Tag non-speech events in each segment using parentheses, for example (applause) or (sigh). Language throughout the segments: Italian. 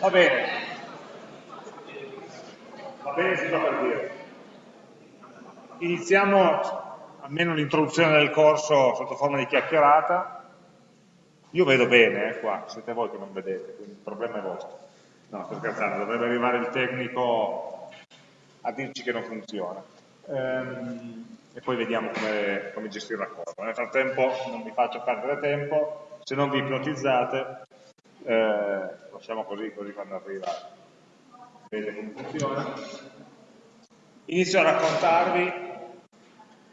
Va bene. Va bene, si fa per dire. Iniziamo almeno l'introduzione del corso sotto forma di chiacchierata. Io vedo bene eh, qua, siete voi che non vedete, quindi il problema è vostro. No, sto scherzando, dovrebbe arrivare il tecnico a dirci che non funziona. Ehm, e poi vediamo come, come gestire la cosa. Nel frattempo non vi faccio perdere tempo, se non vi ipnotizzate, eh, lasciamo così, così quando arriva vede come funziona. Inizio a raccontarvi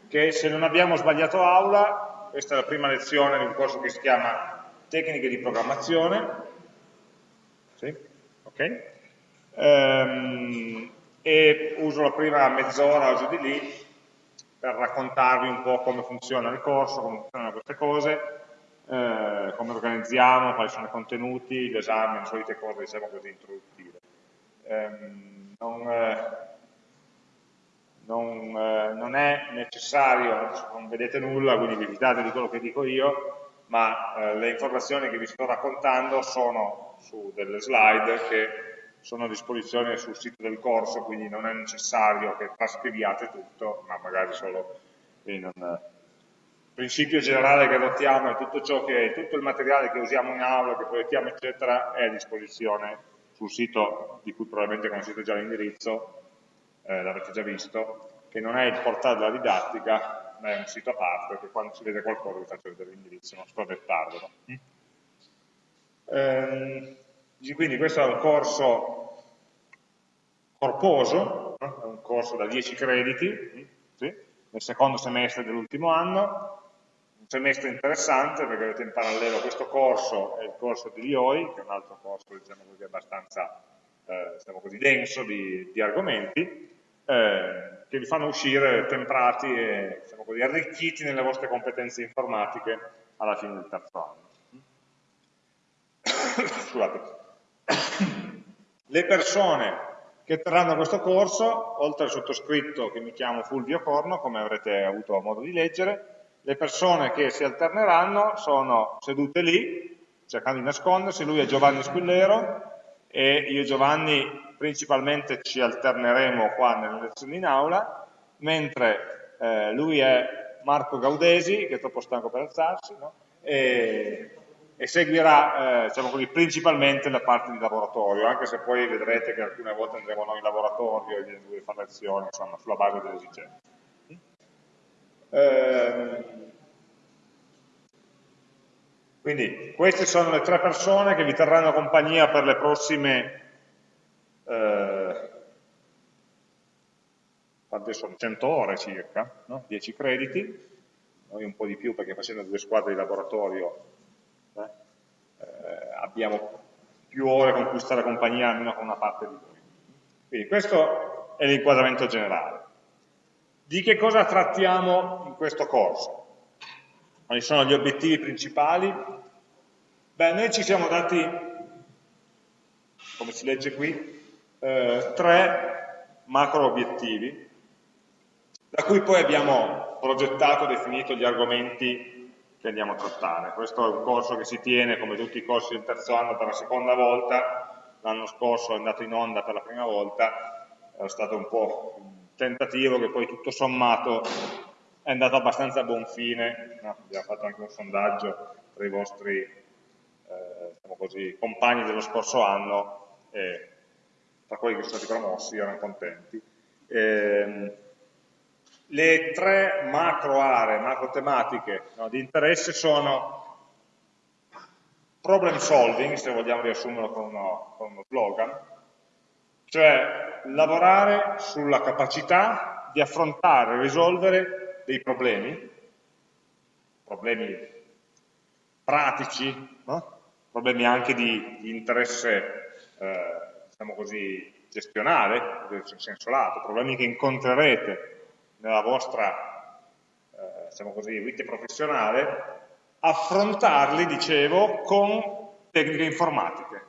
che se non abbiamo sbagliato aula, questa è la prima lezione di un corso che si chiama Tecniche di programmazione, sì? ok? Ehm, e uso la prima mezz'ora o giù di lì per raccontarvi un po' come funziona il corso, come funzionano queste cose, eh, come organizziamo, quali sono i contenuti, l'esame, le solite cose diciamo così introduttive. Ehm, non, eh, non, eh, non, è necessario, non vedete nulla, quindi vi fidate di quello che dico io, ma eh, le informazioni che vi sto raccontando sono su delle slide che sono a disposizione sul sito del corso, quindi non è necessario che trascriviate tutto, ma magari solo in un principio generale che adottiamo è tutto ciò che, tutto il materiale che usiamo in aula, che proiettiamo, eccetera, è a disposizione sul sito di cui probabilmente conoscete già l'indirizzo, eh, l'avete già visto, che non è il portale della didattica, ma è un sito a parte, che quando si vede qualcosa vi faccio vedere l'indirizzo, non dettarvelo. Mm? Ehm, quindi questo è un corso corposo, è un corso da 10 crediti, sì, nel secondo semestre dell'ultimo anno, un semestre interessante perché avete in parallelo questo corso e il corso di IOI, che è un altro corso diciamo così, abbastanza eh, diciamo così, denso di, di argomenti, eh, che vi fanno uscire temprati e diciamo così, arricchiti nelle vostre competenze informatiche alla fine del terzo anno. (coughs) Scusate. Le persone che terranno questo corso, oltre al sottoscritto che mi chiamo Fulvio Corno, come avrete avuto modo di leggere, le persone che si alterneranno sono sedute lì, cercando di nascondersi, lui è Giovanni Squillero e io e Giovanni principalmente ci alterneremo qua nelle lezioni in aula, mentre eh, lui è Marco Gaudesi, che è troppo stanco per alzarsi, no? e e seguirà eh, diciamo così, principalmente la parte di laboratorio, anche se poi vedrete che alcune volte andremo noi in laboratorio e gli fare lezioni, insomma, sulla base delle esigenze. Eh, quindi queste sono le tre persone che vi terranno compagnia per le prossime eh, quante sono? 100 ore circa, no? 10 crediti, noi un po' di più perché facendo due squadre di laboratorio eh, abbiamo più ore con cui stare compagnia almeno con una parte di voi. Quindi questo è l'inquadramento generale. Di che cosa trattiamo in questo corso? Quali sono gli obiettivi principali? Beh, noi ci siamo dati, come si legge qui, eh, tre macro obiettivi, da cui poi abbiamo progettato definito gli argomenti che andiamo a trattare. Questo è un corso che si tiene, come tutti i corsi del terzo anno, per la seconda volta, l'anno scorso è andato in onda per la prima volta, è stato un po' tentativo che poi tutto sommato è andato abbastanza a buon fine, no? abbiamo fatto anche un sondaggio tra i vostri eh, diciamo così, compagni dello scorso anno e tra quelli che sono stati promossi erano contenti. E, ehm, le tre macro aree, macro tematiche no, di interesse sono problem solving, se vogliamo riassumerlo con uno, con uno slogan, cioè lavorare sulla capacità di affrontare e risolvere dei problemi, problemi pratici, no? problemi anche di, di interesse, eh, diciamo così, gestionale, in senso lato, problemi che incontrerete nella vostra eh, diciamo così, vita professionale, affrontarli, dicevo, con tecniche informatiche.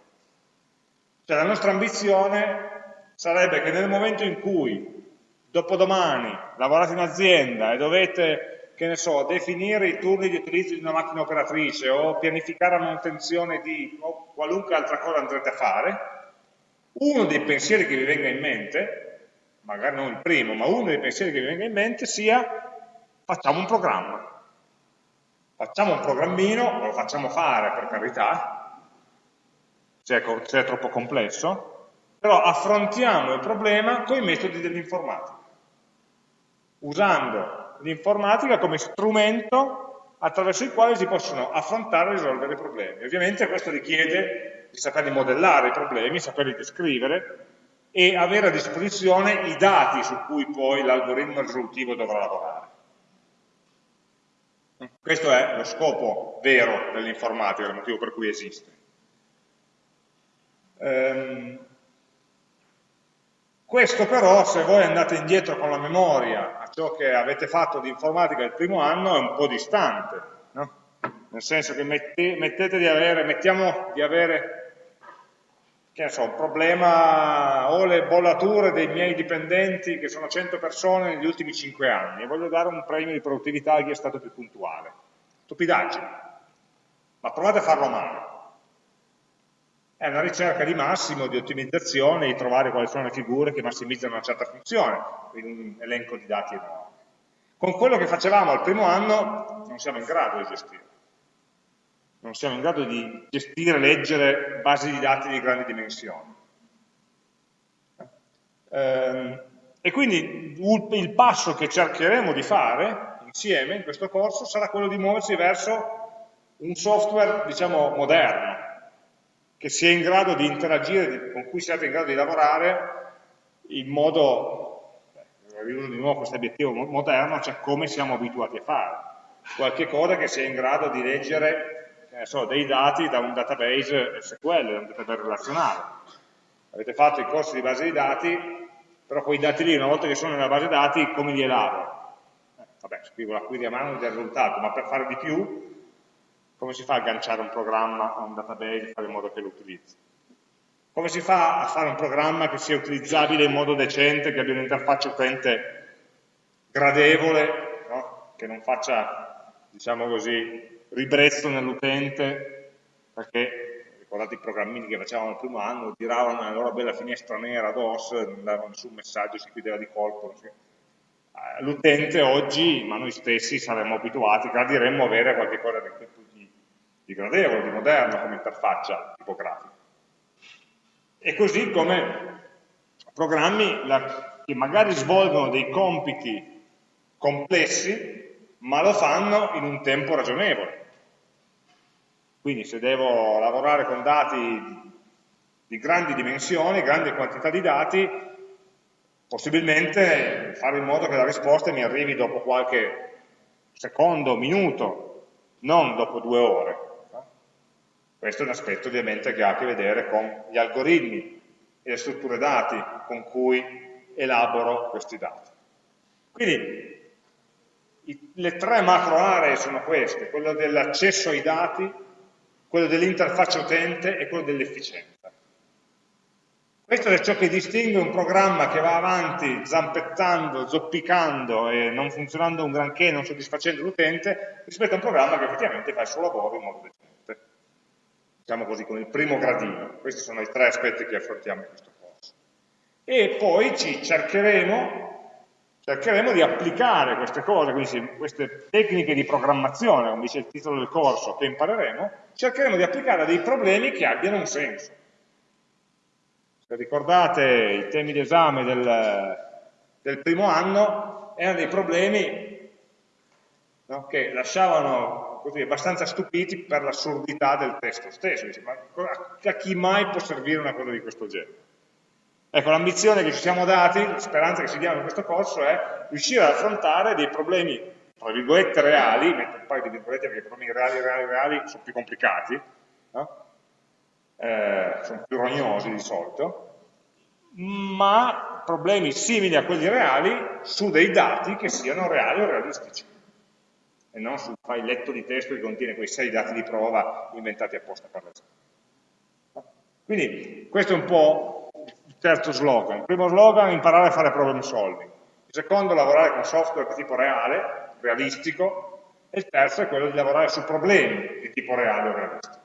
Cioè la nostra ambizione sarebbe che nel momento in cui dopodomani lavorate in azienda e dovete che ne so, definire i turni di utilizzo di una macchina operatrice o pianificare la manutenzione di o qualunque altra cosa andrete a fare, uno dei pensieri che vi venga in mente, magari non il primo, ma uno dei pensieri che vi venga in mente sia facciamo un programma. Facciamo un programmino, lo facciamo fare per carità, se è, se è troppo complesso, però affrontiamo il problema con i metodi dell'informatica, usando l'informatica come strumento attraverso il quale si possono affrontare e risolvere i problemi. Ovviamente questo richiede di saperli modellare i problemi, saperli descrivere e avere a disposizione i dati su cui poi l'algoritmo risolutivo dovrà lavorare. Questo è lo scopo vero dell'informatica, il motivo per cui esiste. Ehm, questo però, se voi andate indietro con la memoria a ciò che avete fatto di informatica il primo anno, è un po' distante, no? nel senso che mette, mettete di avere, mettiamo di avere, che ne so, un problema, ho le bollature dei miei dipendenti, che sono 100 persone negli ultimi 5 anni, e voglio dare un premio di produttività a chi è stato più puntuale. Stupidaggine, ma provate a farlo male è una ricerca di massimo, di ottimizzazione, di trovare quali sono le figure che massimizzano una certa funzione, quindi un elenco di dati enorme. Con quello che facevamo al primo anno non siamo in grado di gestire. Non siamo in grado di gestire, leggere basi di dati di grandi dimensioni. Ehm, e quindi il passo che cercheremo di fare insieme in questo corso sarà quello di muoversi verso un software, diciamo, moderno, che sia in grado di interagire, con cui siate in grado di lavorare in modo, arrivo di nuovo questo obiettivo moderno, cioè come siamo abituati a fare. Qualche cosa che sia in grado di leggere so, dei dati da un database SQL, da un database relazionale. Avete fatto i corsi di base di dati, però quei dati lì, una volta che sono nella base dati, come li elaboro? Eh, vabbè, scrivo la query a mano del risultato, ma per fare di più come si fa a agganciare un programma a un database e fare in modo che lo utilizzi? Come si fa a fare un programma che sia utilizzabile in modo decente, che abbia un'interfaccia utente gradevole, no? che non faccia, diciamo così, ribrezzo nell'utente, perché ricordate i programmini che facevamo il primo anno, giravano nella loro bella finestra nera DOS, non davano nessun messaggio, si chiudeva di colpo. Eh, l'utente oggi, ma noi stessi saremmo abituati, gradiremmo avere qualche cosa di gradevole, di moderno come interfaccia tipografica. E così come programmi la, che magari svolgono dei compiti complessi, ma lo fanno in un tempo ragionevole. Quindi se devo lavorare con dati di grandi dimensioni, grandi quantità di dati, possibilmente fare in modo che la risposta mi arrivi dopo qualche secondo, minuto, non dopo due ore. Questo è un aspetto ovviamente che ha a che vedere con gli algoritmi e le strutture dati con cui elaboro questi dati. Quindi i, le tre macro aree sono queste, quello dell'accesso ai dati, quello dell'interfaccia utente e quello dell'efficienza. Questo è ciò che distingue un programma che va avanti zampettando, zoppicando e non funzionando un granché, non soddisfacendo l'utente, rispetto a un programma che effettivamente fa il suo lavoro in modo decente diciamo così, con il primo gradino. Questi sono i tre aspetti che affrontiamo in questo corso. E poi ci cercheremo, cercheremo di applicare queste cose, quindi queste tecniche di programmazione, come dice il titolo del corso, che impareremo, cercheremo di applicare a dei problemi che abbiano un senso. Se ricordate i temi d'esame del, del primo anno, erano dei problemi no, che lasciavano così, abbastanza stupiti per l'assurdità del testo stesso. Dice, ma a chi mai può servire una cosa di questo genere? Ecco, l'ambizione che ci siamo dati, la speranza che ci diamo in questo corso è riuscire ad affrontare dei problemi, tra virgolette, reali, metto un paio di virgolette perché i problemi reali, reali, reali sono più complicati, no? eh, sono più rognosi di solito, ma problemi simili a quelli reali su dei dati che siano reali o realistici e non sul filetto di testo che contiene quei sei dati di prova inventati apposta per l'esame. Quindi questo è un po' il terzo slogan. Il primo slogan è imparare a fare problem solving. Il secondo, lavorare con software di tipo reale, realistico, e il terzo è quello di lavorare su problemi di tipo reale o realistico.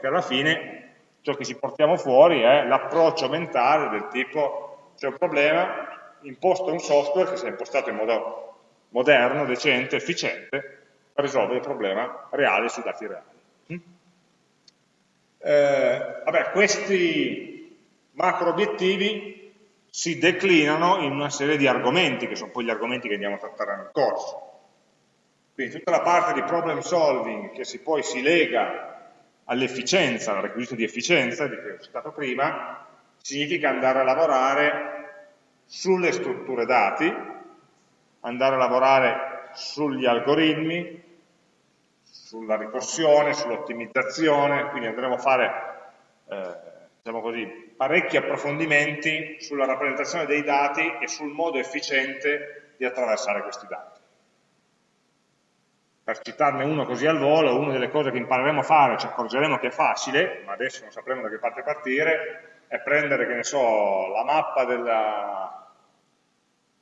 Che alla fine ciò che ci portiamo fuori è l'approccio mentale del tipo c'è un problema, imposto un software che sia impostato in modo moderno, decente, efficiente, per risolvere il problema reale sui dati reali. Mm? Eh, vabbè, questi macro obiettivi si declinano in una serie di argomenti, che sono poi gli argomenti che andiamo a trattare nel corso. Quindi tutta la parte di problem solving che si poi si lega all'efficienza, al requisito di efficienza di cui ho citato prima, significa andare a lavorare sulle strutture dati, andare a lavorare sugli algoritmi, sulla ricorsione, sull'ottimizzazione, quindi andremo a fare eh, diciamo così, parecchi approfondimenti sulla rappresentazione dei dati e sul modo efficiente di attraversare questi dati. Per citarne uno così al volo, una delle cose che impareremo a fare, ci accorgeremo che è facile, ma adesso non sapremo da che parte partire, è prendere, che ne so, la mappa della,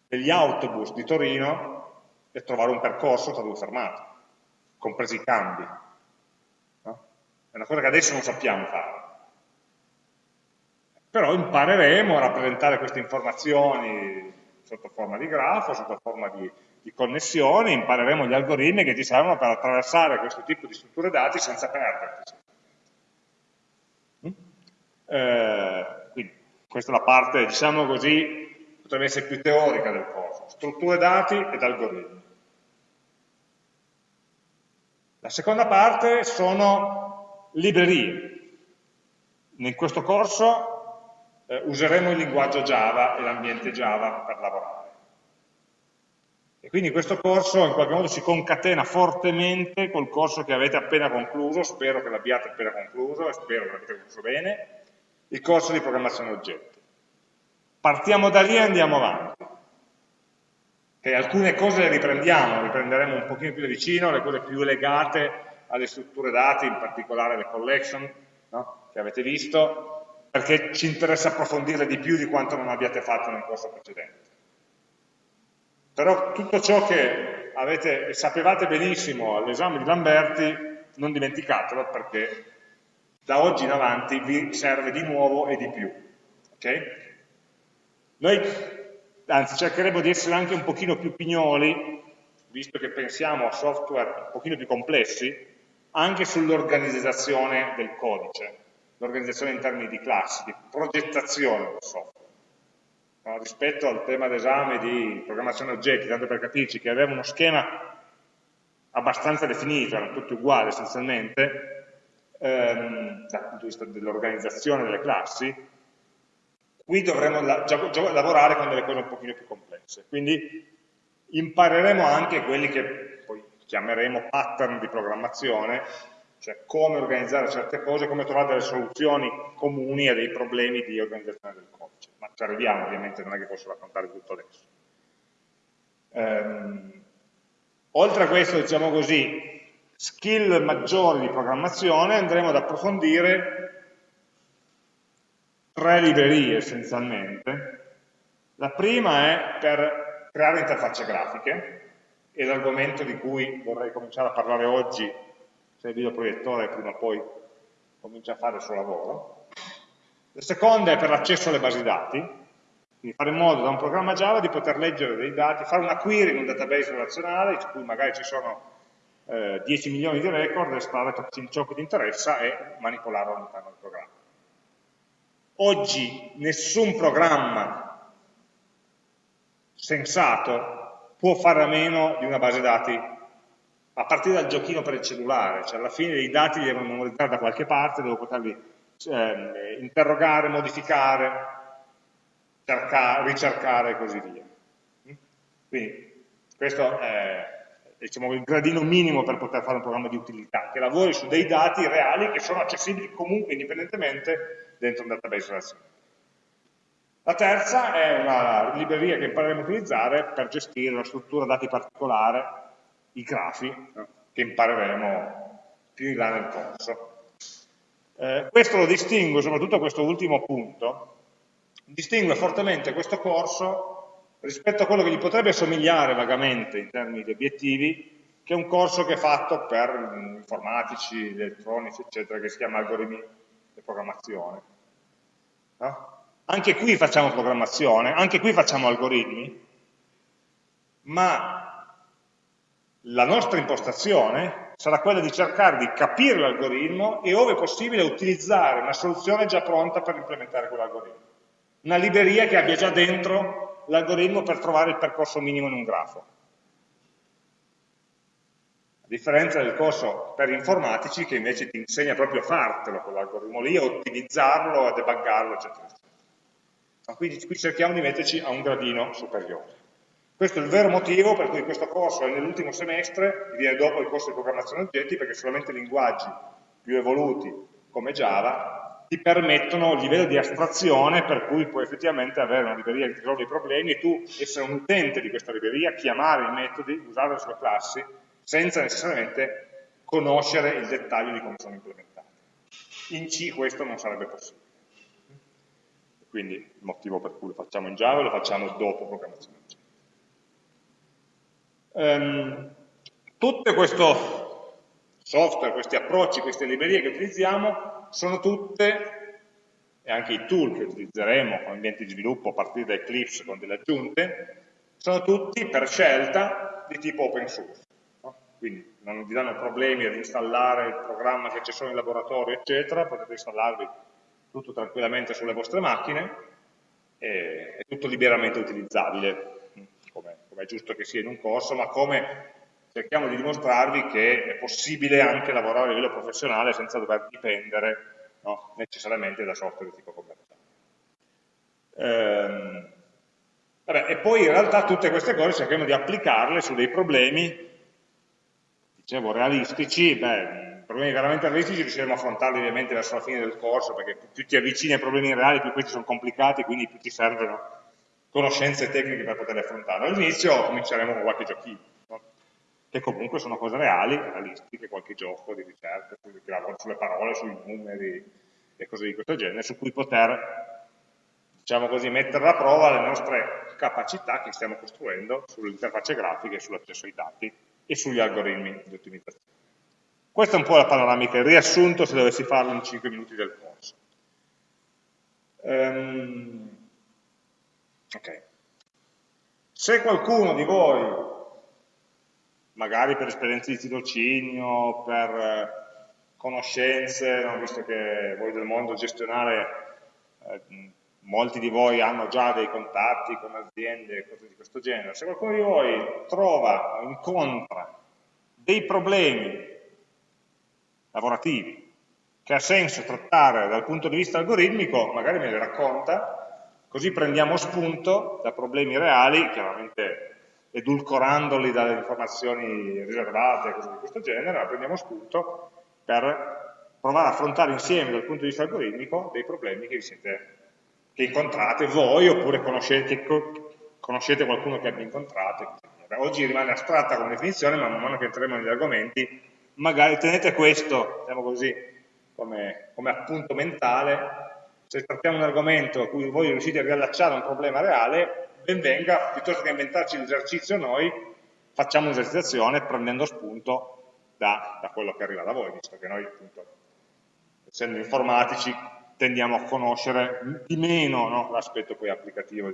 degli autobus di Torino e trovare un percorso tra due fermate, compresi i cambi. No? È una cosa che adesso non sappiamo fare. Però impareremo a rappresentare queste informazioni sotto forma di grafo, sotto forma di di connessione, impareremo gli algoritmi che ci servono per attraversare questo tipo di strutture dati senza perdersi. Mm? Eh, quindi, questa è la parte, diciamo così, potrebbe essere più teorica del corso, strutture dati ed algoritmi. La seconda parte sono librerie. In questo corso eh, useremo il linguaggio Java e l'ambiente Java per lavorare. E quindi questo corso in qualche modo si concatena fortemente col corso che avete appena concluso, spero che l'abbiate appena concluso e spero che l'abbiate concluso bene, il corso di programmazione oggetti. Partiamo da lì e andiamo avanti. Okay, alcune cose le riprendiamo, riprenderemo un pochino più da vicino, le cose più legate alle strutture dati, in particolare le collection, no? che avete visto, perché ci interessa approfondirle di più di quanto non abbiate fatto nel corso precedente. Però tutto ciò che avete, sapevate benissimo all'esame di Lamberti, non dimenticatelo perché da oggi in avanti vi serve di nuovo e di più. Okay? Noi, anzi, cercheremo di essere anche un pochino più pignoli, visto che pensiamo a software un pochino più complessi, anche sull'organizzazione del codice, l'organizzazione in termini di classi, di progettazione del software no? rispetto al tema d'esame di programmazione oggetti, tanto per capirci che aveva uno schema abbastanza definito, erano tutti uguali essenzialmente, ehm, dal punto di vista dell'organizzazione delle classi, qui dovremo la lavorare con delle cose un pochino più complesse. Quindi impareremo anche quelli che poi chiameremo pattern di programmazione, cioè come organizzare certe cose, come trovare delle soluzioni comuni a dei problemi di organizzazione del codice. Ma ci arriviamo, ovviamente, non è che posso raccontare tutto adesso. Ehm, oltre a questo, diciamo così, skill maggiori di programmazione, andremo ad approfondire tre librerie essenzialmente. La prima è per creare interfacce grafiche, è l'argomento di cui vorrei cominciare a parlare oggi se il videoproiettore prima o poi comincia a fare il suo lavoro. La seconda è per l'accesso alle basi dati, quindi fare in modo da un programma Java di poter leggere dei dati, fare una query in un database relazionale, in cui magari ci sono eh, 10 milioni di record, estrarre ciò che ti interessa e manipolarlo all'interno del programma. Oggi nessun programma sensato può fare a meno di una base dati a partire dal giochino per il cellulare, cioè alla fine i dati li devo memorizzare da qualche parte, devo poterli eh, interrogare, modificare, cercare, ricercare e così via. Quindi questo è diciamo, il gradino minimo per poter fare un programma di utilità, che lavori su dei dati reali che sono accessibili comunque indipendentemente dentro un database relazionale. La terza è una libreria che impareremo a utilizzare per gestire una struttura dati particolare i grafi che impareremo più in là nel corso. Eh, questo lo distingue, soprattutto questo ultimo punto, distingue fortemente questo corso rispetto a quello che gli potrebbe somigliare vagamente in termini di obiettivi, che è un corso che è fatto per informatici, elettronici, eccetera, che si chiama algoritmi di programmazione. No? Anche qui facciamo programmazione, anche qui facciamo algoritmi, ma la nostra impostazione sarà quella di cercare di capire l'algoritmo e, ove possibile, utilizzare una soluzione già pronta per implementare quell'algoritmo. Una libreria che abbia già dentro l'algoritmo per trovare il percorso minimo in un grafo. A differenza del corso per informatici che invece ti insegna proprio a fartelo quell'algoritmo lì, a ottimizzarlo, a debuggarlo, eccetera, eccetera. Quindi qui cerchiamo di metterci a un gradino superiore. Questo è il vero motivo per cui questo corso è nell'ultimo semestre, viene dopo il corso di programmazione oggetti, perché solamente linguaggi più evoluti come Java ti permettono un livello di astrazione per cui puoi effettivamente avere una libreria che ti risolve i problemi e tu essere un utente di questa libreria, chiamare i metodi, usare le sue classi, senza necessariamente conoscere il dettaglio di come sono implementati. In C questo non sarebbe possibile. Quindi il motivo per cui lo facciamo in Java lo facciamo dopo programmazione oggetti. Um, tutto questo software, questi approcci, queste librerie che utilizziamo sono tutte, e anche i tool che utilizzeremo con ambienti di sviluppo a partire da Eclipse con delle aggiunte, sono tutti per scelta di tipo open source. Quindi non vi danno problemi ad installare il programma che c'è solo in laboratorio, eccetera, potete installarvi tutto tranquillamente sulle vostre macchine, è tutto liberamente utilizzabile come, come è giusto che sia in un corso, ma come cerchiamo di dimostrarvi che è possibile anche lavorare a livello professionale senza dover dipendere no, necessariamente da software di tipo commerciale. Ehm, vabbè, e poi in realtà tutte queste cose cerchiamo di applicarle su dei problemi, dicevo, realistici, beh, problemi veramente realistici riusciremo a affrontarli ovviamente verso la fine del corso, perché più ti avvicini ai problemi reali, più questi sono complicati, quindi più ti servono conoscenze tecniche per poterle affrontare. All'inizio cominceremo con qualche giochino, no? che comunque sono cose reali, realistiche, qualche gioco di ricerca, che lavora sulle parole, sui numeri e cose di questo genere, su cui poter, diciamo così, mettere alla prova le nostre capacità che stiamo costruendo sulle interfacce grafiche, sull'accesso ai dati e sugli algoritmi di ottimizzazione. Questa è un po' la panoramica, il riassunto se dovessi farlo in 5 minuti del corso. Um, Okay. Se qualcuno di voi, magari per esperienze di tirocinio, per eh, conoscenze, no, visto che voi del mondo gestionale, eh, molti di voi hanno già dei contatti con aziende e cose di questo genere, se qualcuno di voi trova o incontra dei problemi lavorativi che ha senso trattare dal punto di vista algoritmico, magari me li racconta, Così prendiamo spunto da problemi reali, chiaramente edulcorandoli dalle informazioni riservate e cose di questo genere, ma prendiamo spunto per provare a affrontare insieme dal punto di vista algoritmico dei problemi che, siete, che incontrate voi oppure conoscete, conoscete, qualcuno che abbia incontrato. Oggi rimane astratta come definizione, ma man mano che entreremo negli argomenti, magari tenete questo, diciamo così, come, come appunto mentale se trattiamo un argomento a cui voi riuscite a riallacciare un problema reale, ben venga, piuttosto che inventarci l'esercizio noi, facciamo un'esercitazione prendendo spunto da, da, quello che arriva da voi, visto che noi, appunto, essendo informatici, tendiamo a conoscere di meno no, l'aspetto poi applicativo.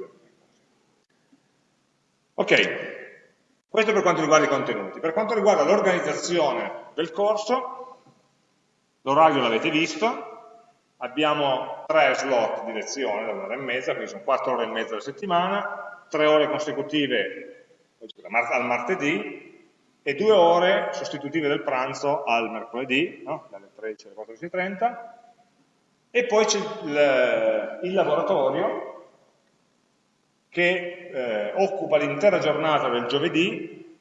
Ok, questo per quanto riguarda i contenuti. Per quanto riguarda l'organizzazione del corso, l'orario l'avete visto, abbiamo tre slot di lezione da un'ora e mezza, quindi sono quattro ore e mezza alla settimana, tre ore consecutive al martedì e due ore sostitutive del pranzo al mercoledì, no? dalle 13 alle 14.30, e poi c'è il, il, laboratorio che eh, occupa l'intera giornata del giovedì,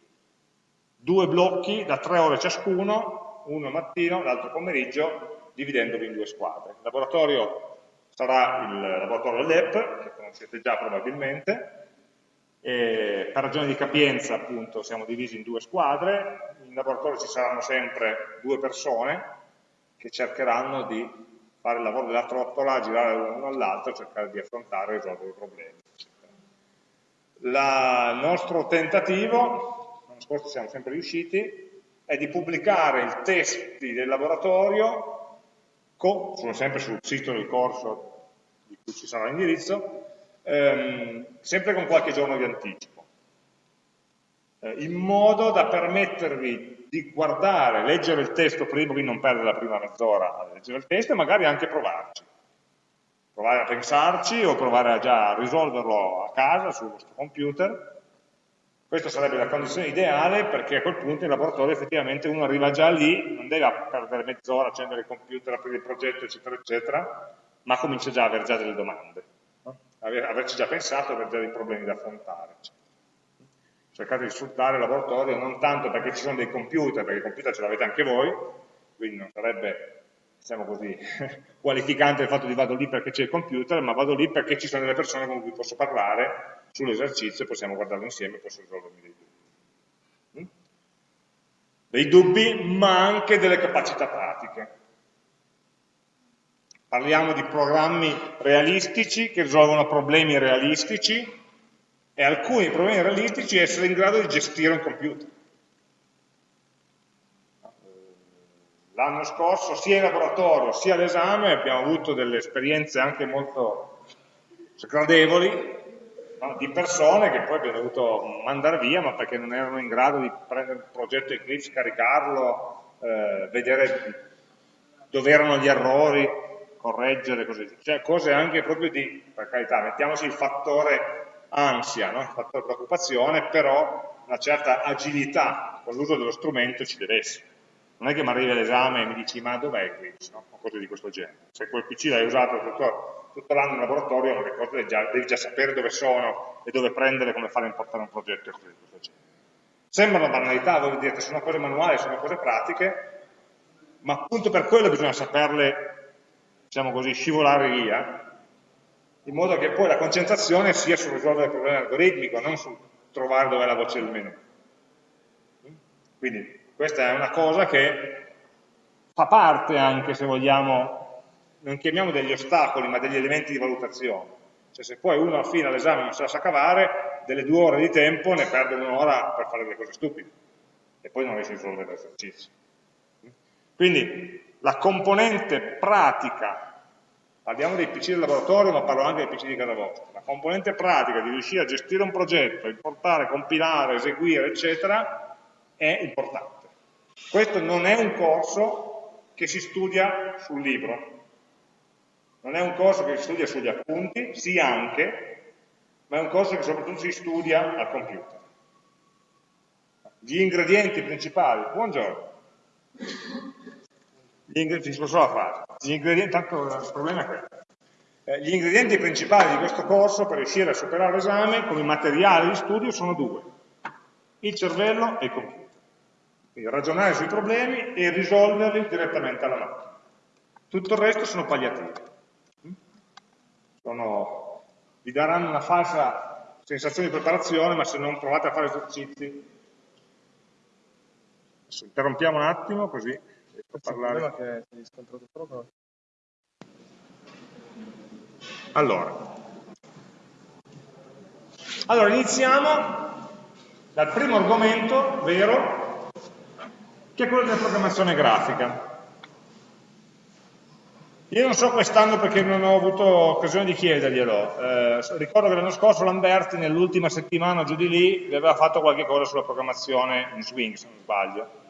due blocchi da tre ore ciascuno, uno mattino, l'altro pomeriggio, dividendovi in due squadre. Il laboratorio sarà il laboratorio LEP, che conoscete già probabilmente, e per ragioni di capienza appunto siamo divisi in due squadre, in laboratorio ci saranno sempre due persone che cercheranno di fare il lavoro dell'altro ottola, girare l'uno all'altro, cercare di affrontare e risolvere i problemi. il nostro tentativo, l'anno scorso siamo sempre riusciti, è di pubblicare i testi del laboratorio, con, sono sempre sul sito del corso di cui ci sarà l'indirizzo, ehm, sempre con qualche giorno di anticipo, in modo da permettervi di guardare, leggere il testo prima, quindi non perdere la prima mezz'ora a leggere il testo e magari anche provarci. Provare a pensarci o provare a già risolverlo a casa sul vostro computer. Questa sarebbe la condizione ideale perché a quel punto in laboratorio effettivamente uno arriva già lì, non deve perdere mezz'ora, accendere il computer, aprire il progetto, eccetera, eccetera, ma comincia già a avere già delle domande averci già pensato, aver già dei problemi da affrontare. Cercate di sfruttare il laboratorio non tanto perché ci sono dei computer, perché i computer ce l'avete anche voi, quindi non sarebbe, diciamo così, (laughs) qualificante il fatto di vado lì perché c'è il computer, ma vado lì perché ci sono delle persone con cui posso parlare sull'esercizio possiamo guardarlo insieme e posso risolvermi dei dubbi. Mm? Dei dubbi, ma anche delle capacità pratiche Parliamo di programmi realistici che risolvono problemi realistici e alcuni problemi realistici essere in grado di gestire un computer. L'anno scorso sia in laboratorio sia all'esame abbiamo avuto delle esperienze anche molto gradevoli no? di persone che poi abbiamo dovuto mandare via ma perché non erano in grado di prendere il progetto Eclipse, caricarlo, eh, vedere dove erano gli errori, correggere, così, cioè cose anche proprio di, per carità, mettiamoci il fattore ansia, no? fattore preoccupazione, però una certa agilità con l'uso dello strumento ci deve essere. Non è che mi arrivi all'esame e mi dici ma dov'è Eclipse, no? o cose di questo genere. Se quel PC l'hai usato tutto, tutto l'anno in laboratorio, le cose devi già, devi già sapere dove sono e dove prendere, come fare a importare un progetto e cose di questo genere. Sembrano banalità, voi direte, sono cose manuali, sono cose pratiche, ma appunto per quello bisogna saperle diciamo così, scivolare via, in modo che poi la concentrazione sia sul risolvere il problema algoritmico, non sul trovare dove la voce del menu. Quindi questa è una cosa che fa parte anche, se vogliamo, non chiamiamo degli ostacoli, ma degli elementi di valutazione. Cioè se poi uno alla fine all'esame non se la sa cavare, delle due ore di tempo ne perde un'ora per fare delle cose stupide e poi non riesce a risolvere l'esercizio. Quindi la componente pratica, parliamo dei PC del laboratorio ma parlo anche dei PC di casa vostra, la componente pratica di riuscire a gestire un progetto, importare, compilare, eseguire, eccetera, è importante. Questo non è un corso che si studia sul libro, non è un corso che si studia sugli appunti, sì anche, ma è un corso che soprattutto si studia al computer. Gli ingredienti principali, buongiorno, gli ingredienti, solo la frase, gli ingredienti, tanto il problema è questo. Eh, gli ingredienti principali di questo corso per riuscire a superare l'esame come materiale di studio sono due, il cervello e il computer. Quindi ragionare sui problemi e risolverli direttamente alla macchina. Tutto il resto sono palliativi. Sono, vi daranno una falsa sensazione di preparazione, ma se non provate a fare esercizi... Adesso interrompiamo un attimo così parlare. riscontrato proprio. Allora. allora, iniziamo dal primo argomento vero, che è quello della programmazione grafica. Io non so quest'anno perché non ho avuto occasione di chiederglielo. Eh, ricordo che l'anno scorso Lamberti, nell'ultima settimana giù di lì, aveva fatto qualche cosa sulla programmazione in Swing, se non sbaglio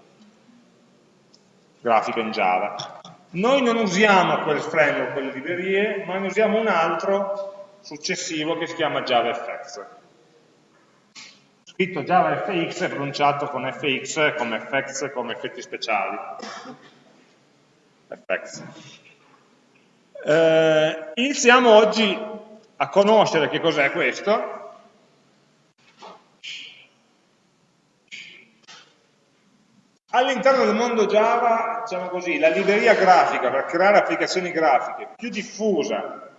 grafica in Java. Noi non usiamo quel framework, quelle librerie, ma ne usiamo un altro successivo che si chiama JavaFX. Scritto JavaFX è pronunciato con FX come effects, come effetti speciali. FX. Eh, iniziamo oggi a conoscere che cos'è questo All'interno del mondo Java, diciamo così, la libreria grafica per creare applicazioni grafiche più diffusa,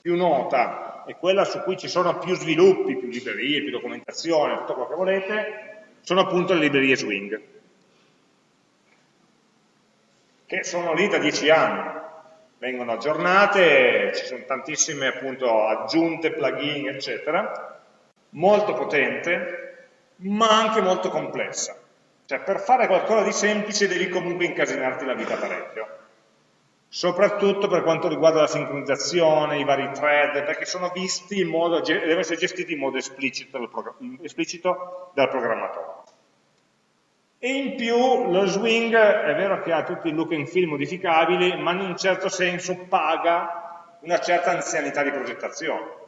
più nota, e quella su cui ci sono più sviluppi, più librerie, più documentazione, tutto quello che volete, sono appunto le librerie Swing, che sono lì da dieci anni, vengono aggiornate, ci sono tantissime appunto aggiunte, plugin, eccetera, molto potente, ma anche molto complessa. Cioè per fare qualcosa di semplice devi comunque incasinarti la vita parecchio. Soprattutto per quanto riguarda la sincronizzazione, i vari thread, perché sono visti in modo, devono essere gestiti in modo esplicito dal, esplicito dal programmatore. E in più lo swing è vero che ha tutti i look and feel modificabili, ma in un certo senso paga una certa anzianità di progettazione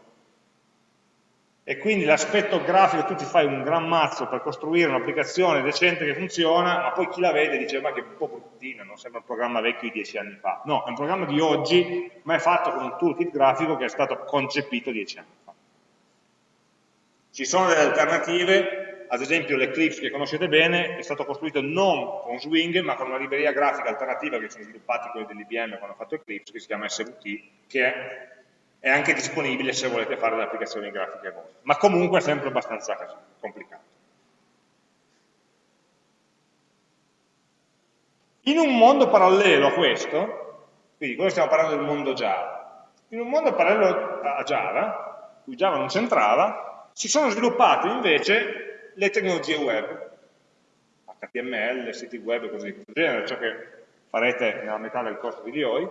e quindi l'aspetto grafico, tu ti fai un gran mazzo per costruire un'applicazione decente che funziona, ma poi chi la vede dice ma che un po' bruttina, non sembra un programma vecchio di dieci anni fa. No, è un programma di oggi, ma è fatto con un toolkit grafico che è stato concepito dieci anni fa. Ci sono delle alternative, ad esempio l'Eclipse che conoscete bene, è stato costruito non con Swing, ma con una libreria grafica alternativa che sono sviluppati quelli dell'IBM quando hanno fatto Eclipse, che si chiama SVT, che è è anche disponibile se volete fare le applicazioni grafiche vostre, ma comunque è sempre abbastanza complicato. In un mondo parallelo a questo, quindi qua stiamo parlando del mondo Java, in un mondo parallelo a Java, cui Java non c'entrava, si sono sviluppate invece le tecnologie web, HTML, siti web e cose di questo genere, ciò che farete nella metà del corso di DOI,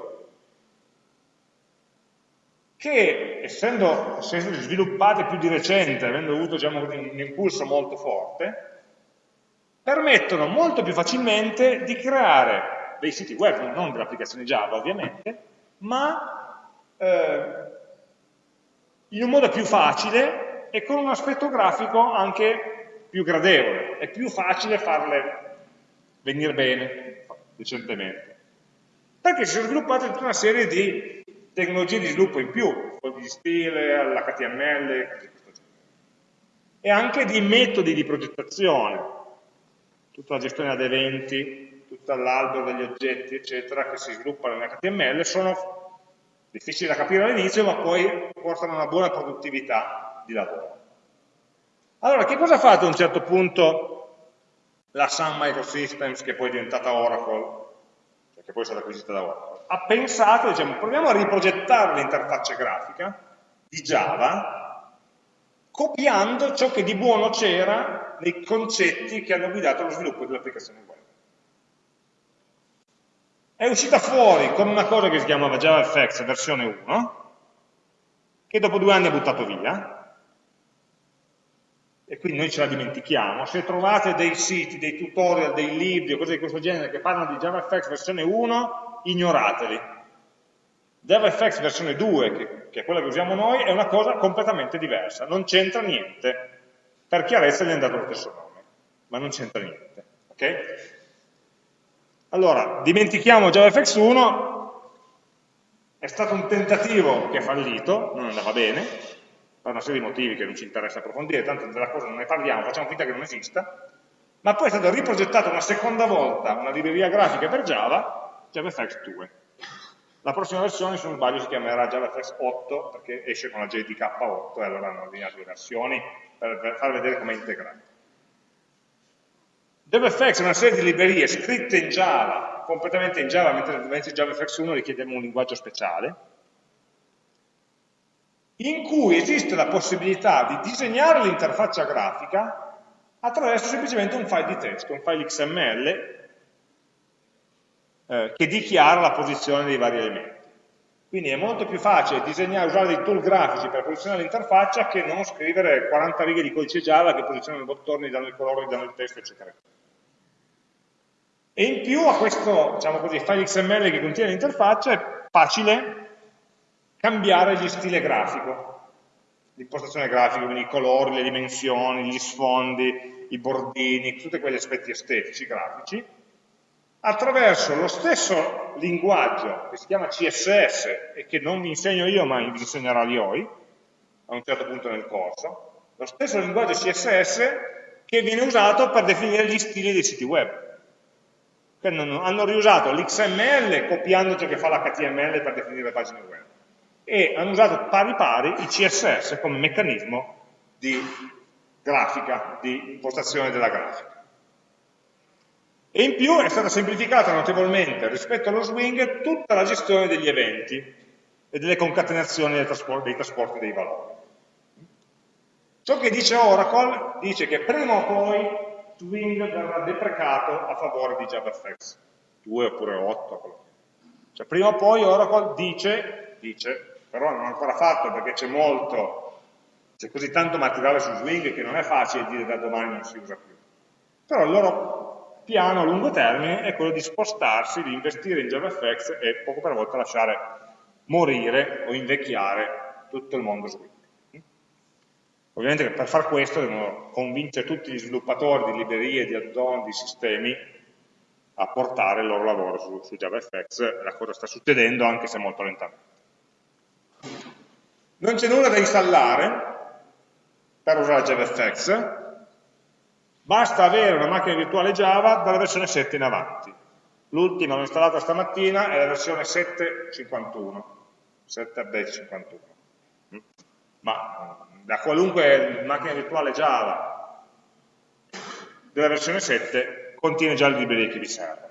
che essendo, essendo sviluppate più di recente, avendo avuto diciamo, un impulso molto forte, permettono molto più facilmente di creare dei siti web, non delle applicazioni Java ovviamente, ma eh, in un modo più facile e con un aspetto grafico anche più gradevole. È più facile farle venire bene, decentemente. Perché si sono sviluppate tutta una serie di tecnologie di sviluppo in più, di stile, l'HTML, e anche di metodi di progettazione, tutta la gestione ad eventi, tutto l'albero degli oggetti, eccetera, che si sviluppano in HTML, sono difficili da capire all'inizio, ma poi portano una buona produttività di lavoro. Allora, che cosa ha fatto a un certo punto? La Sun Microsystems, che poi è diventata Oracle, che poi stata acquisita da Oracle? ha pensato, diciamo, proviamo a riprogettare l'interfaccia grafica di Java copiando ciò che di buono c'era nei concetti che hanno guidato lo sviluppo dell'applicazione web. È uscita fuori con una cosa che si chiamava JavaFX versione 1, che dopo due anni ha buttato via, e quindi noi ce la dimentichiamo. Se trovate dei siti, dei tutorial, dei libri o cose di questo genere che parlano di JavaFX versione 1, ignorateli. JavaFX versione 2, che, che, è quella che usiamo noi, è una cosa completamente diversa, non c'entra niente. Per chiarezza gli è dato lo stesso nome, ma non c'entra niente. Okay? Allora, dimentichiamo JavaFX 1, è stato un tentativo che è fallito, non andava bene, per una serie di motivi che non ci interessa approfondire, tanto della cosa non ne parliamo, facciamo finta che non esista, ma poi è stato riprogettato una seconda volta una libreria grafica per Java JavaFX 2. La prossima versione, se non sbaglio, si chiamerà JavaFX 8 perché esce con la JDK 8 e allora hanno ordinato le versioni per, far vedere come è integrato. JavaFX è una serie di librerie scritte in Java, completamente in Java, mentre JavaFX 1 richiedeva un linguaggio speciale, in cui esiste la possibilità di disegnare l'interfaccia grafica attraverso semplicemente un file di testo, un file XML eh, che dichiara la posizione dei vari elementi. Quindi è molto più facile disegnare, usare dei tool grafici per posizionare l'interfaccia che non scrivere 40 righe di codice Java che posizionano i bottoni, danno il colore, danno il testo, eccetera. E in più a questo diciamo così, file XML che contiene l'interfaccia è facile cambiare gli stile grafico, l'impostazione grafica, quindi i colori, le dimensioni, gli sfondi, i bordini, tutti quegli aspetti estetici, grafici, attraverso lo stesso linguaggio che si chiama CSS e che non vi insegno io ma vi insegnerà Lioi a un certo punto nel corso, lo stesso linguaggio CSS che viene usato per definire gli stili dei siti web. Hanno riusato l'XML copiando ciò che fa l'HTML per definire le pagine web e hanno usato pari pari il CSS come meccanismo di grafica, di impostazione della grafica. E in più è stata semplificata notevolmente rispetto allo swing tutta la gestione degli eventi e delle concatenazioni dei trasporti dei, trasporti dei valori. Ciò che dice Oracle dice che prima o poi Swing verrà deprecato a favore di JavaFX, 2 oppure 8. Cioè prima o poi Oracle dice, dice però non è ancora fatto perché c'è molto, c'è così tanto materiale su Swing che non è facile dire da domani non si usa più. Però il loro piano a lungo termine è quello di spostarsi, di investire in JavaFX e poco per volta lasciare morire o invecchiare tutto il mondo Swing. Ovviamente per far questo devono convincere tutti gli sviluppatori di librerie, di add-on, di sistemi a portare il loro lavoro su, su JavaFX, la cosa sta succedendo anche se molto lentamente. Non c'è nulla da installare per usare JavaFX, basta avere una macchina virtuale Java dalla versione 7 in avanti. L'ultima l'ho installata stamattina, è la versione 7.51, 7.51. Ma da qualunque macchina virtuale Java della versione 7 contiene già le librerie che vi servono.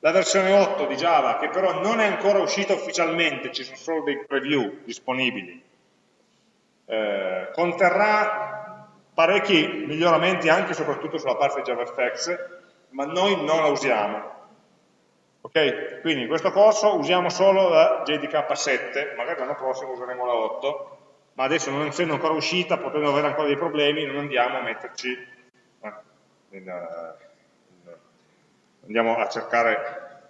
La versione 8 di Java, che però non è ancora uscita ufficialmente, ci sono solo dei preview disponibili, eh, conterrà parecchi miglioramenti anche e soprattutto sulla parte JavaFX, ma noi non la usiamo. Ok? Quindi in questo corso usiamo solo la JDK7, magari l'anno prossimo useremo la 8, ma adesso non essendo ancora uscita, potendo avere ancora dei problemi, non andiamo a metterci, eh, andiamo a cercare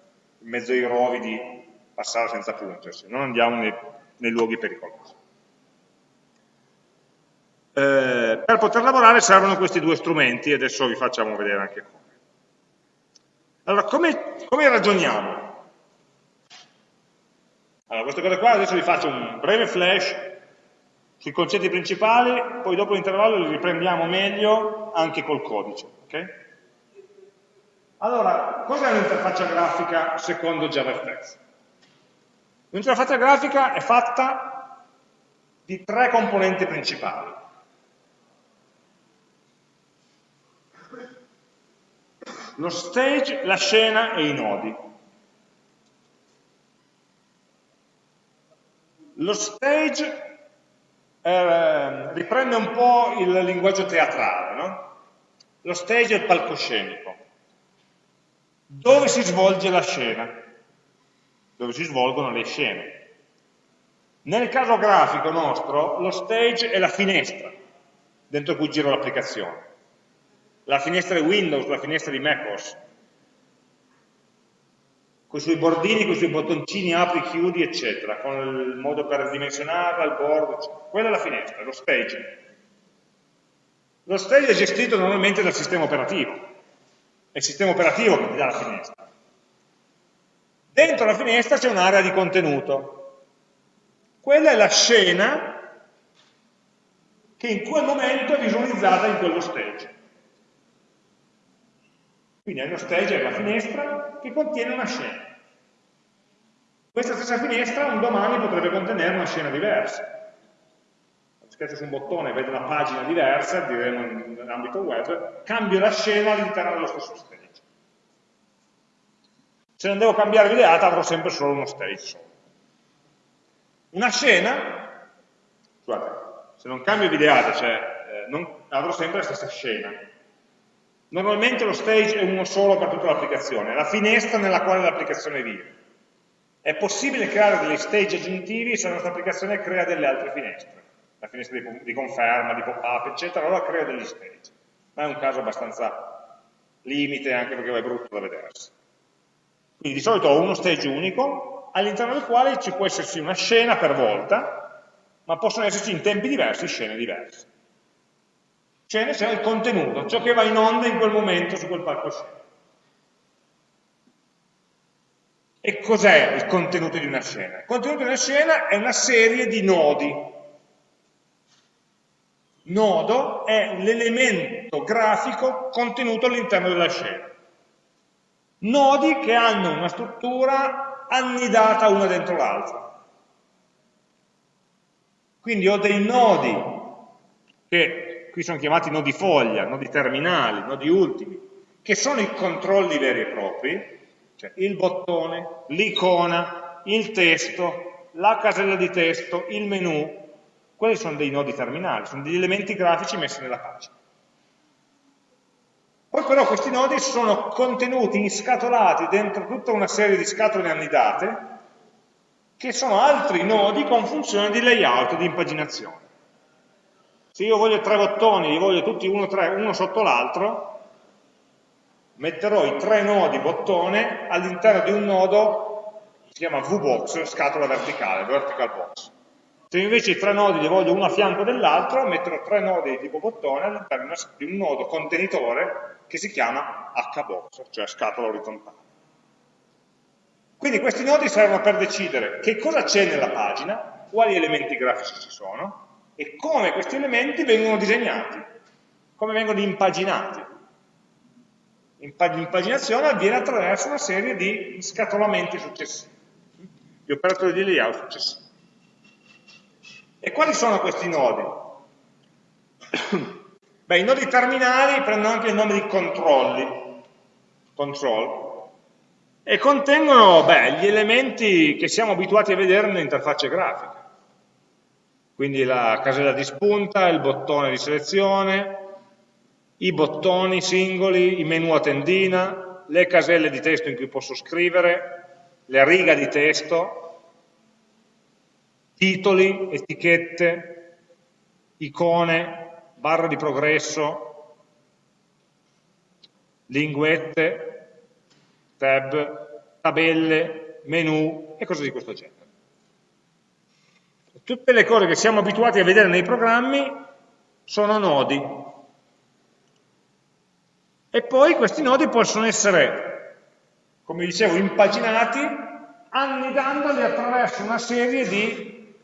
in mezzo ai rovi di passare senza pungersi, non andiamo nei, nei luoghi pericolosi. Eh, per poter lavorare servono questi due strumenti, adesso vi facciamo vedere anche come. Allora, come, come ragioniamo? Allora, queste cose qua adesso vi faccio un breve flash sui concetti principali, poi dopo l'intervallo li riprendiamo meglio anche col codice. Okay? Allora, cos'è un'interfaccia grafica secondo JavaFX? L'interfaccia grafica è fatta di tre componenti principali. Lo stage, la scena e i nodi. Lo stage eh, riprende un po' il linguaggio teatrale, no? Lo stage è il palcoscenico. Dove si svolge la scena? Dove si svolgono le scene. Nel caso grafico nostro, lo stage è la finestra dentro cui gira l'applicazione. La finestra di Windows, la finestra di MacOS, con i suoi bordini, con i suoi bottoncini apri, chiudi, eccetera, con il modo per dimensionarla, il bordo, eccetera. Quella è la finestra, lo stage. Lo stage è gestito normalmente dal sistema operativo, è il sistema operativo che ti dà la finestra. Dentro la finestra c'è un'area di contenuto. Quella è la scena che in quel momento è visualizzata in quello stage. Quindi uno stage è la finestra che contiene una scena. Questa stessa finestra un domani potrebbe contenere una scena diversa. Schiaccio su un bottone e vedo una pagina diversa, diremo in ambito web, cambio la scena all'interno dello stesso stage. Se non devo cambiare videata avrò sempre solo uno stage. Una scena, scusate, se non cambio videata, cioè eh, non, avrò sempre la stessa scena, Normalmente lo stage è uno solo per tutta l'applicazione, la finestra nella quale l'applicazione vive. È possibile creare degli stage aggiuntivi se la nostra applicazione crea delle altre finestre, la finestra di, di conferma, di pop-up, eccetera, allora crea degli stage. Ma è un caso abbastanza limite anche perché è brutto da vedersi. Quindi di solito ho uno stage unico, all'interno del quale ci può esserci una scena per volta, ma possono esserci in tempi diversi scene diverse scene c'è il contenuto, ciò che va in onda in quel momento su quel palcoscenico. E cos'è il contenuto di una scena? Il contenuto di una scena è una serie di nodi. Nodo è l'elemento grafico contenuto all'interno della scena. Nodi che hanno una struttura annidata una dentro l'altra. Quindi ho dei nodi che qui sono chiamati nodi foglia, nodi terminali, nodi ultimi, che sono i controlli veri e propri, cioè il bottone, l'icona, il testo, la casella di testo, il menu, quelli sono dei nodi terminali, sono degli elementi grafici messi nella pagina. Poi però questi nodi sono contenuti inscatolati dentro tutta una serie di scatole annidate che sono altri nodi con funzione di layout, di impaginazione. Se io voglio tre bottoni, li voglio tutti uno, tre, uno sotto l'altro, metterò i tre nodi bottone all'interno di un nodo che si chiama VBox, scatola verticale, vertical box. Se invece i tre nodi li voglio uno a fianco dell'altro, metterò tre nodi di tipo bottone all'interno di un nodo contenitore che si chiama HBox, cioè scatola orizzontale. Quindi questi nodi servono per decidere che cosa c'è nella pagina, quali elementi grafici ci sono e come questi elementi vengono disegnati, come vengono impaginati. L'impaginazione avviene attraverso una serie di scatolamenti successivi, di operatori di layout successivi. E quali sono questi nodi? (coughs) Beh, i nodi terminali prendono anche il nome di controlli, control, e contengono beh, gli elementi che siamo abituati a vedere nelle interfacce grafiche. Quindi la casella di spunta, il bottone di selezione, i bottoni singoli, i menu a tendina, le caselle di testo in cui posso scrivere, le riga di testo, titoli, etichette, icone, barra di progresso, linguette, tab, tabelle, menu e cose di questo genere. Tutte le cose che siamo abituati a vedere nei programmi sono nodi. E poi questi nodi possono essere, come dicevo, impaginati annidandoli attraverso una serie di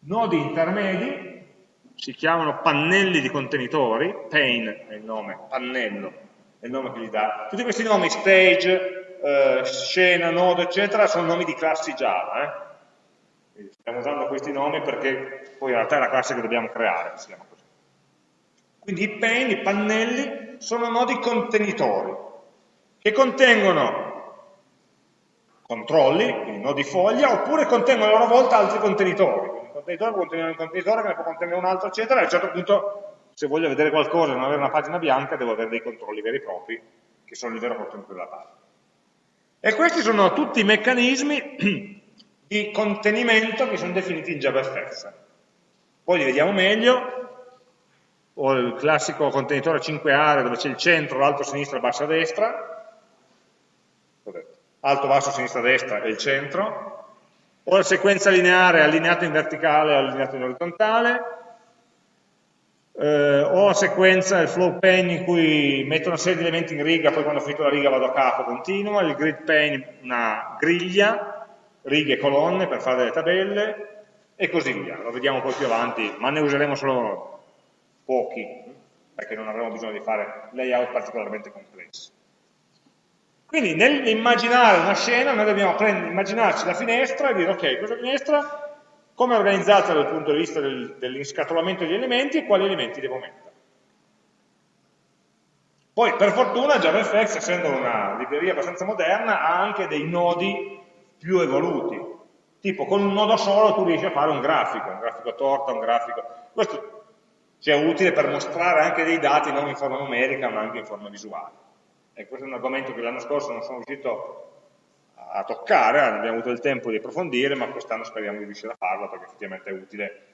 nodi intermedi, si chiamano pannelli di contenitori, pane è il nome, pannello, è il nome che gli dà. Tutti questi nomi, stage, eh, scena, nodo, eccetera, sono nomi di classi Java. Eh? Stiamo usando questi nomi perché poi in realtà è la classe che dobbiamo creare, si chiama così. Quindi i pane, i pannelli, sono nodi contenitori, che contengono controlli, quindi nodi foglia, oppure contengono a loro volta altri contenitori. Quindi un contenitore può contenere un contenitore, che ne può contenere un altro, eccetera, e a un certo punto se voglio vedere qualcosa e non avere una pagina bianca, devo avere dei controlli veri e propri, che sono il vero contenuto della pagina. E questi sono tutti i meccanismi (clears throat) di contenimento che sono definiti in JavaFX. Poi li vediamo meglio, ho il classico contenitore a 5 aree dove c'è il centro, l'alto, sinistra, basso, destra, alto, basso, sinistra, destra e il centro, ho la sequenza lineare allineata in verticale e allineata in orizzontale, eh, ho la sequenza, il flow pane in cui metto una serie di elementi in riga, poi quando ho finito la riga vado a capo, continua, il grid pane una griglia, righe e colonne per fare delle tabelle, e così via. Lo vediamo poi più avanti, ma ne useremo solo pochi, perché non avremo bisogno di fare layout particolarmente complessi. Quindi nell'immaginare una scena noi dobbiamo immaginarci la finestra e dire ok, questa finestra come è organizzata dal punto di vista del, dell'inscatolamento degli elementi e quali elementi devo mettere. Poi, per fortuna, JavaFX, essendo una libreria abbastanza moderna, ha anche dei nodi più evoluti. Tipo, con un nodo solo tu riesci a fare un grafico, un grafico a torta, un grafico... Questo sia utile per mostrare anche dei dati non in forma numerica, ma anche in forma visuale. E questo è un argomento che l'anno scorso non sono riuscito a toccare, abbiamo avuto il tempo di approfondire, ma quest'anno speriamo di riuscire a farlo perché effettivamente è utile,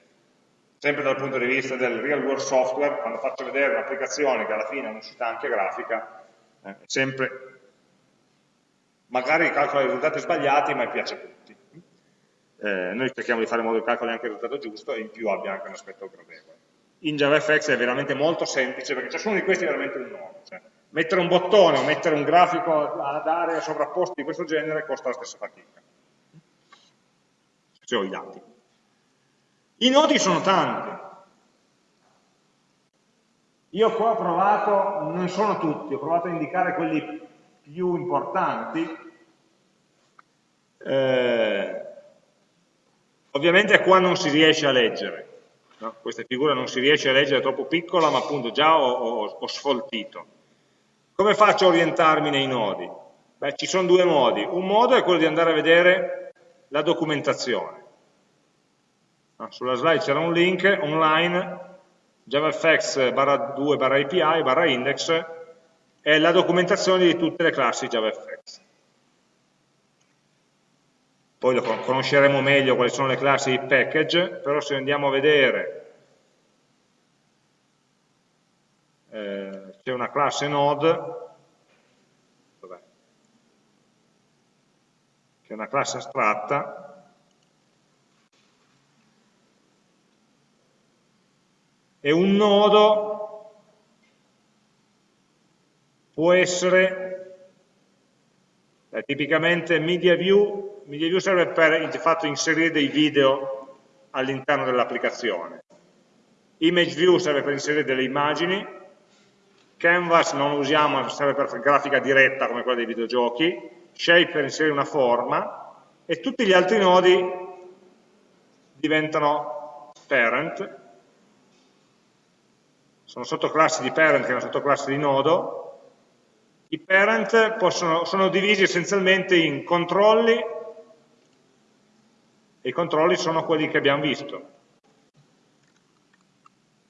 sempre dal punto di vista del real world software, quando faccio vedere un'applicazione che alla fine è un'uscita anche grafica, eh, sempre, magari calcola i risultati sbagliati, ma piace a tutti. Eh, noi cerchiamo di fare in modo che calcoli anche il risultato giusto e in più abbia anche un aspetto gradevole. In JavaFX è veramente molto semplice perché ciascuno di questi è veramente un nodo. Cioè, mettere un bottone o mettere un grafico ad aree sovrapposte di questo genere costa la stessa fatica. Se ho i dati. I nodi sono tanti. Io qua ho provato, non sono tutti, ho provato a indicare quelli più importanti. Eh, ovviamente qua non si riesce a leggere. No? Questa figura non si riesce a leggere, è troppo piccola, ma appunto già ho, ho, ho sfoltito. Come faccio a orientarmi nei nodi? Beh, ci sono due modi. Un modo è quello di andare a vedere la documentazione. sulla slide c'era un link online javafx barra 2 barra API barra index è la documentazione di tutte le classi JavaFX. Poi lo conosceremo meglio quali sono le classi di package, però se andiamo a vedere eh, c'è una classe node che è una classe astratta e un nodo può essere eh, tipicamente media view, media view serve per di fatto inserire dei video all'interno dell'applicazione. Image view serve per inserire delle immagini. Canvas non lo usiamo, serve per grafica diretta come quella dei videogiochi. Shape per inserire una forma. E tutti gli altri nodi diventano parent, sono sottoclassi di parent che è una sottoclasse di nodo, i parent possono, sono divisi essenzialmente in controlli e i controlli sono quelli che abbiamo visto.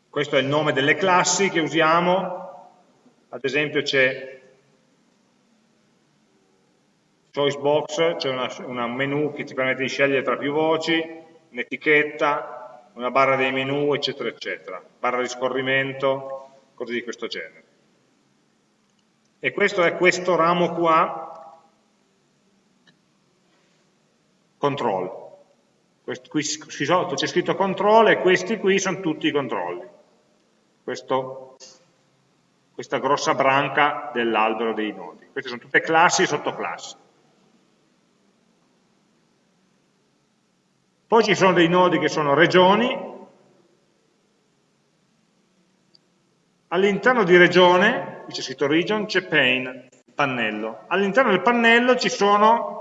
Questo è il nome delle classi che usiamo, ad esempio c'è choice box, una, una menu che ti permette di scegliere tra più voci, un'etichetta, una barra dei menu, eccetera, eccetera, barra di scorrimento, cose di questo genere. E questo è questo ramo qua, control. Qui sotto c'è scritto control e questi qui sono tutti i controlli. Questo, questa grossa branca dell'albero dei nodi. Queste sono tutte classi e sottoclassi. Poi ci sono dei nodi che sono regioni, all'interno di regione, qui c'è scritto region, c'è pane, pannello. All'interno del pannello ci sono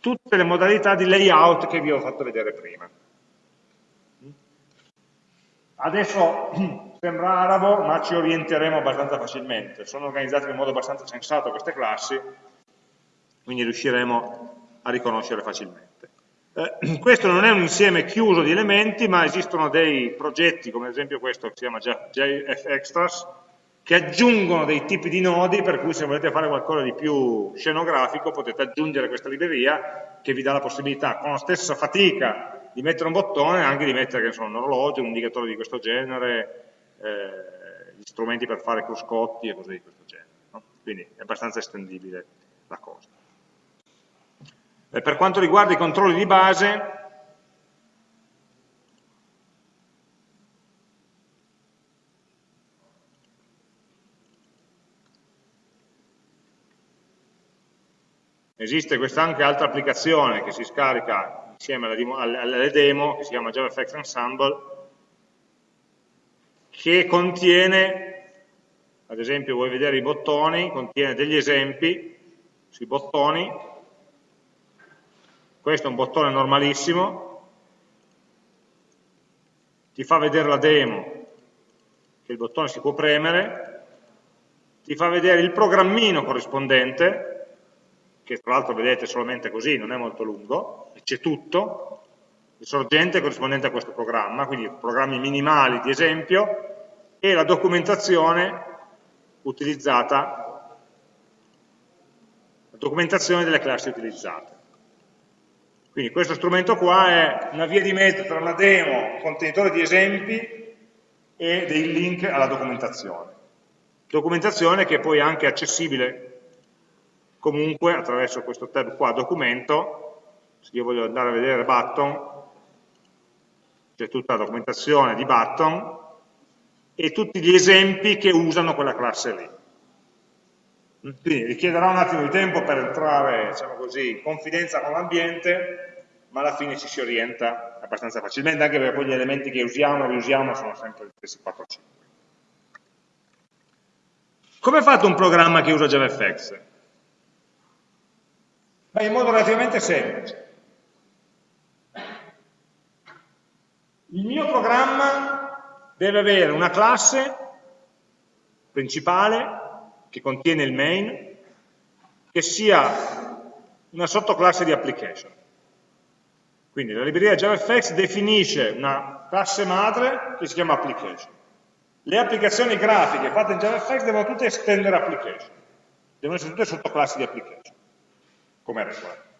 tutte le modalità di layout che vi ho fatto vedere prima. Adesso (clears throat) sembra arabo, ma ci orienteremo abbastanza facilmente. Sono organizzate in modo abbastanza sensato queste classi, quindi riusciremo a riconoscere facilmente. Eh, (clears throat) questo non è un insieme chiuso di elementi, ma esistono dei progetti, come ad esempio questo che si chiama JFExtras, che aggiungono dei tipi di nodi, per cui se volete fare qualcosa di più scenografico potete aggiungere questa libreria che vi dà la possibilità, con la stessa fatica, di mettere un bottone, anche di mettere so, un orologio, un indicatore di questo genere, eh, gli strumenti per fare cruscotti e cose di questo genere. No? Quindi è abbastanza estendibile la cosa. Eh, per quanto riguarda i controlli di base, esiste questa anche altra applicazione che si scarica insieme alle demo, che si chiama JavaFX Ensemble, che contiene, ad esempio vuoi vedere i bottoni, contiene degli esempi sui bottoni, questo è un bottone normalissimo, ti fa vedere la demo, che il bottone si può premere, ti fa vedere il programmino corrispondente, che tra l'altro vedete solamente così, non è molto lungo, c'è tutto, il sorgente corrispondente a questo programma, quindi programmi minimali di esempio, e la documentazione utilizzata, la documentazione delle classi utilizzate. Quindi questo strumento qua è una via di mezzo tra una demo, contenitore di esempi e dei link alla documentazione. Documentazione che è poi anche accessibile comunque attraverso questo tab qua, documento, se io voglio andare a vedere button, c'è tutta la documentazione di button e tutti gli esempi che usano quella classe lì. Quindi richiederà un attimo di tempo per entrare, diciamo così, in confidenza con l'ambiente, ma alla fine ci si orienta abbastanza facilmente, anche perché poi gli elementi che usiamo e riusiamo sono sempre gli stessi 4-5. Come è fatto un programma che usa JavaFX? Beh, in modo relativamente semplice. Il mio programma deve avere una classe principale che contiene il main, che sia una sottoclasse di application. Quindi la libreria JavaFX definisce una classe madre che si chiama application. Le applicazioni grafiche fatte in JavaFX devono tutte estendere application, devono essere tutte sottoclassi di application, come regola.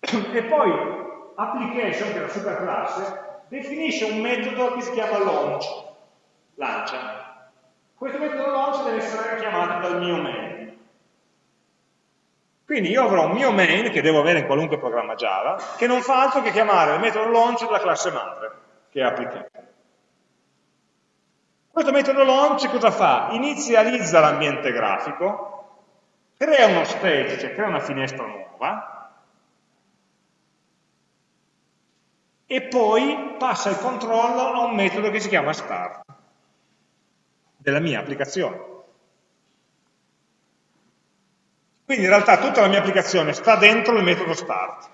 (coughs) E poi application, che è la superclasse, definisce un metodo che si chiama launch, lancia. Questo metodo launch deve essere chiamato dal mio main. Quindi io avrò un mio main, che devo avere in qualunque programma Java, che non fa altro che chiamare il metodo launch della classe madre, che è application. Questo metodo launch cosa fa? Inizializza l'ambiente grafico, crea uno stage, cioè crea una finestra nuova, e poi passa il controllo a un metodo che si chiama start, della mia applicazione. Quindi in realtà tutta la mia applicazione sta dentro il metodo start,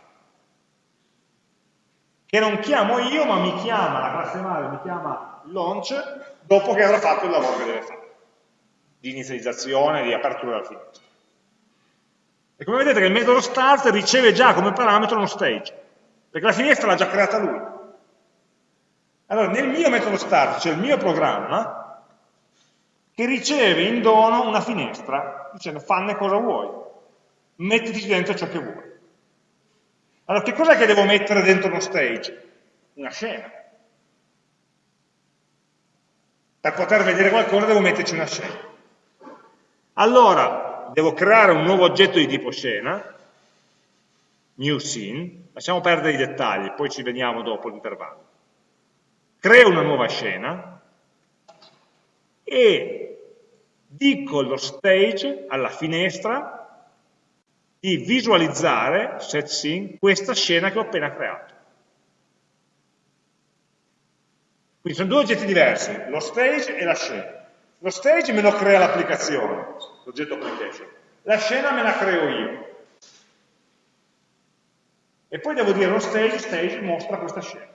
che non chiamo io, ma mi chiama, la classe madre mi chiama launch, dopo che avrà fatto il lavoro che deve fare, di inizializzazione, di apertura della finestra. E come vedete che il metodo start riceve già come parametro uno stage, perché la finestra l'ha già creata lui. Allora, nel mio metodo start, cioè il mio programma, che riceve in dono una finestra, dicendo fanne cosa vuoi mettiti dentro ciò che vuoi. Allora, che cos'è che devo mettere dentro uno stage? Una scena. Per poter vedere qualcosa devo metterci una scena. Allora, devo creare un nuovo oggetto di tipo scena, new scene, lasciamo perdere i dettagli, poi ci veniamo dopo l'intervallo. Creo una nuova scena e dico allo stage, alla finestra, di visualizzare, set scene, questa scena che ho appena creato. Quindi sono due oggetti diversi, lo stage e la scena. Lo stage me lo crea l'applicazione, l'oggetto application. La scena me la creo io. E poi devo dire lo stage, stage mostra questa scena.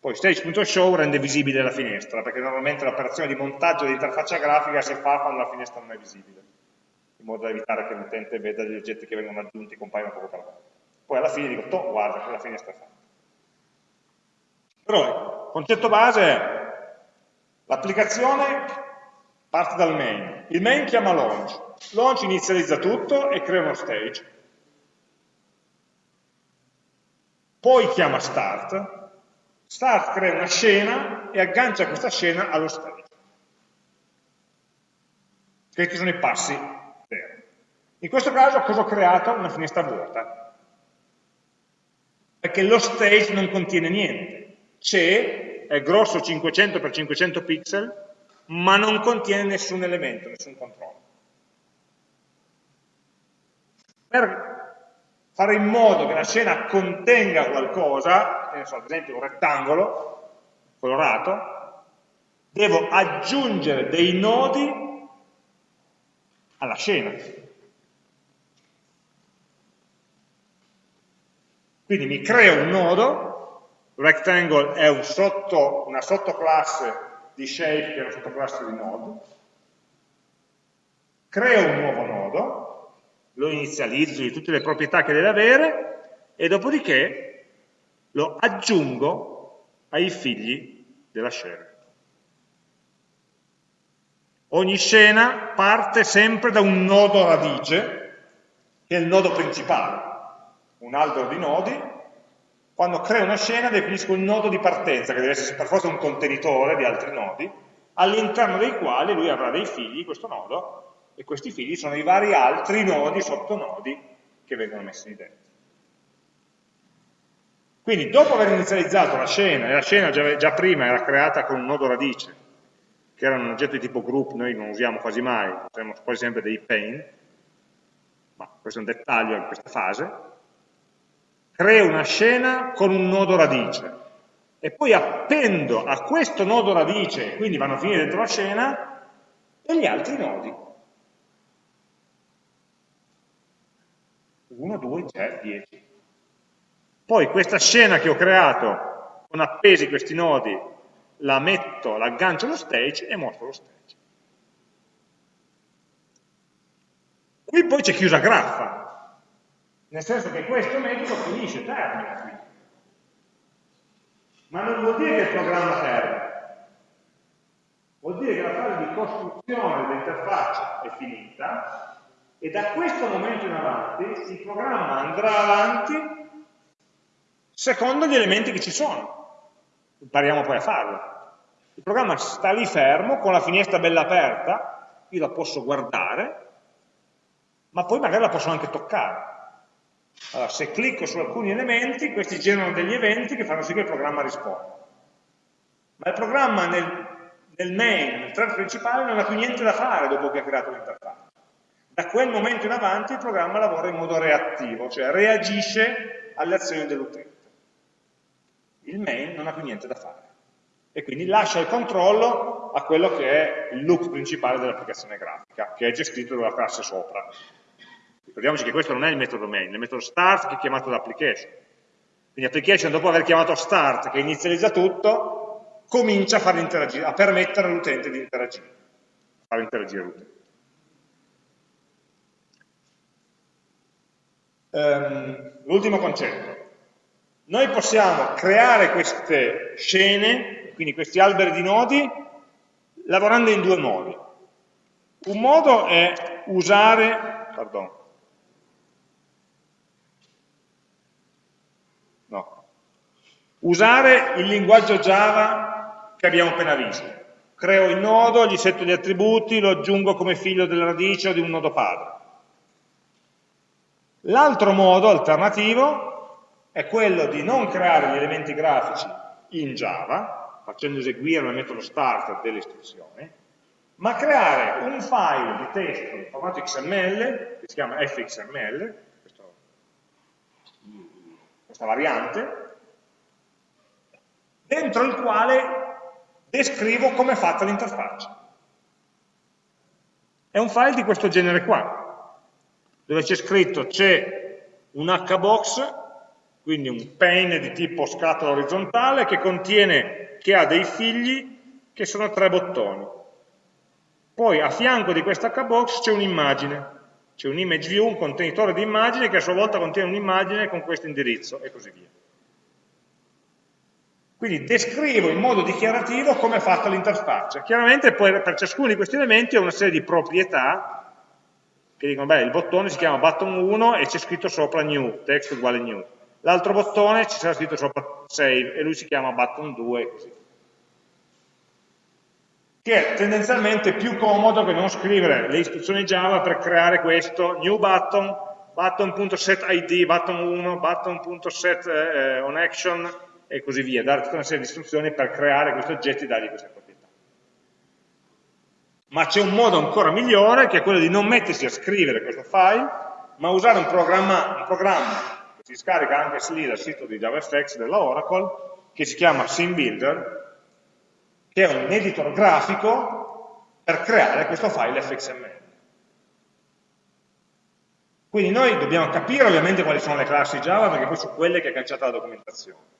Poi stage.show rende visibile la finestra, perché normalmente l'operazione di montaggio dell'interfaccia grafica si fa quando la finestra non è visibile, in modo da evitare che l'utente veda gli oggetti che vengono aggiunti e compaiono poco per volta. Poi alla fine dico, guarda che la finestra è fatta. Però concetto base è l'applicazione parte dal main, il main chiama launch, launch inizializza tutto e crea uno stage, poi chiama start, Start crea una scena e aggancia questa scena allo stage. Questi sono i passi. In questo caso cosa ho creato? Una finestra vuota. Perché lo stage non contiene niente. C'è, è grosso 500 x 500 pixel, ma non contiene nessun elemento, nessun controllo. Per fare in modo che la scena contenga qualcosa, so, ad esempio un rettangolo colorato, devo aggiungere dei nodi alla scena. Quindi mi creo un nodo, rectangle è un sotto, una sottoclasse di shape che è una sottoclasse di node, creo un nuovo nodo, lo inizializzo di tutte le proprietà che deve avere e dopodiché lo aggiungo ai figli della scena. Ogni scena parte sempre da un nodo radice, che è il nodo principale, un albero di nodi. Quando creo una scena definisco il nodo di partenza, che deve essere per forza un contenitore di altri nodi, all'interno dei quali lui avrà dei figli, questo nodo, e questi figli sono i vari altri nodi, sottonodi, che vengono messi lì dentro. Quindi dopo aver inizializzato la scena, e la scena già, già, prima era creata con un nodo radice, che era un oggetto di tipo group, noi non usiamo quasi mai, usiamo quasi sempre dei pane, ma questo è un dettaglio in questa fase, creo una scena con un nodo radice, e poi appendo a questo nodo radice, quindi vanno a finire dentro la scena, degli altri nodi. 1, 2, 3, 10. Poi questa scena che ho creato con appesi questi nodi, la metto, l'aggancio allo stage e mostro lo stage. Qui poi c'è chiusa graffa, nel senso che questo metodo finisce, termina qui. Ma non vuol dire che il programma termina, vuol dire che la fase di costruzione dell'interfaccia è finita e da questo momento in avanti il programma andrà avanti secondo gli elementi che ci sono. Impariamo poi a farlo. Il programma sta lì fermo, con la finestra bella aperta, io la posso guardare, ma poi magari la posso anche toccare. Allora, se clicco su alcuni elementi, questi generano degli eventi che fanno sì che il programma risponda. Ma il programma nel, nel main, nel thread principale, non ha più niente da fare dopo che ha creato l'interfaccia. Da quel momento in avanti il programma lavora in modo reattivo, cioè reagisce alle azioni dell'utente. Il main non ha più niente da fare e quindi lascia il controllo a quello che è il look principale dell'applicazione grafica, che è gestito dalla classe sopra. Ricordiamoci che questo non è il metodo main, è il metodo start che è chiamato da application. Quindi application dopo aver chiamato start che inizializza tutto, comincia a, a permettere all'utente di interagire, a far interagire l'utente. Um, L'ultimo concetto. Noi possiamo creare queste scene quindi questi alberi di nodi, lavorando in due modi. Un modo è usare, pardon, usare il linguaggio Java che abbiamo appena visto. Creo il nodo, gli setto gli attributi, lo aggiungo come figlio della radice o di un nodo padre. L'altro modo alternativo è quello di non creare gli elementi grafici in Java, facendo eseguire nel metodo start delle istruzioni, ma creare un file di testo in formato XML, che si chiama fxml, questa variante, dentro il quale descrivo come è fatta l'interfaccia. È un file di questo genere qua, dove c'è scritto c'è un hbox, quindi un pane di tipo scatola orizzontale, che contiene che ha dei figli che sono tre bottoni. Poi a fianco di questa hbox c'è un'immagine, c'è un image view, un contenitore di immagini che a sua volta contiene un'immagine con questo indirizzo e così via. Quindi descrivo in modo dichiarativo come è fatta l'interfaccia. Chiaramente poi per ciascuno di questi elementi ho una serie di proprietà che dicono, beh, il bottone si chiama button 1 e c'è scritto sopra new, text uguale new l'altro bottone ci sarà scritto sopra save e lui si chiama button 2 e così che è tendenzialmente più comodo che non scrivere le istruzioni Java per creare questo new button, button.setID, button 1, button.setOnAction eh, e così via, dare tutta una serie di istruzioni per creare questi oggetti e dargli queste proprietà. Ma c'è un modo ancora migliore che è quello di non mettersi a scrivere questo file, ma usare un programma, un programma si scarica anche lì dal sito di JavaFX della Oracle, che si chiama SceneBuilder, che è un editor grafico per creare questo file fxml. Quindi noi dobbiamo capire ovviamente quali sono le classi Java, perché poi sono quelle che è cancellata la documentazione.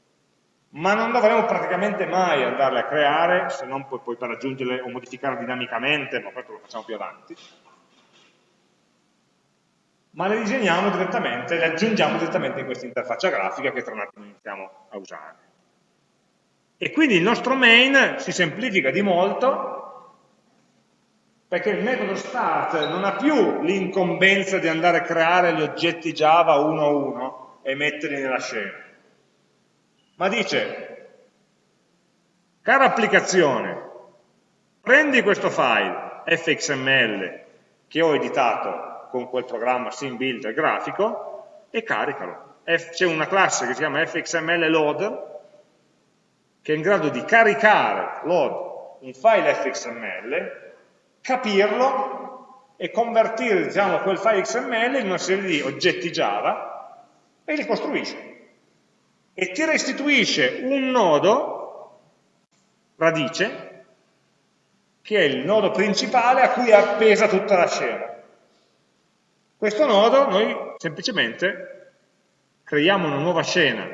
Ma non dovremo praticamente mai andarle a creare, se non poi, poi per aggiungerle o modificarle dinamicamente, ma questo lo facciamo più avanti, ma le disegniamo direttamente, le aggiungiamo direttamente in questa interfaccia grafica che tra un attimo iniziamo a usare. E quindi il nostro main si semplifica di molto perché il metodo start non ha più l'incombenza di andare a creare gli oggetti Java uno a uno e metterli nella scena, ma dice, cara applicazione, prendi questo file fxml che ho editato con quel programma SimBuilder grafico e caricalo. C'è una classe che si chiama fxml loader che è in grado di caricare load un file fxml, capirlo e convertire diciamo, quel file XML in una serie di oggetti Java e li costruisce. E ti restituisce un nodo, radice, che è il nodo principale a cui è appesa tutta la scena. Questo nodo noi semplicemente creiamo una nuova scena